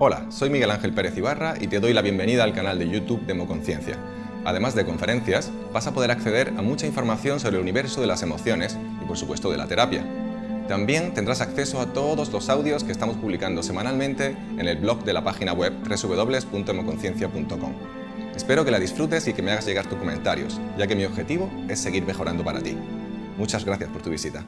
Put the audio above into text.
Hola, soy Miguel Ángel Pérez Ibarra y te doy la bienvenida al canal de YouTube Democonciencia. Además de conferencias, vas a poder acceder a mucha información sobre el universo de las emociones y por supuesto de la terapia. También tendrás acceso a todos los audios que estamos publicando semanalmente en el blog de la página web www.emoconciencia.com. Espero que la disfrutes y que me hagas llegar tus comentarios, ya que mi objetivo es seguir mejorando para ti. Muchas gracias por tu visita.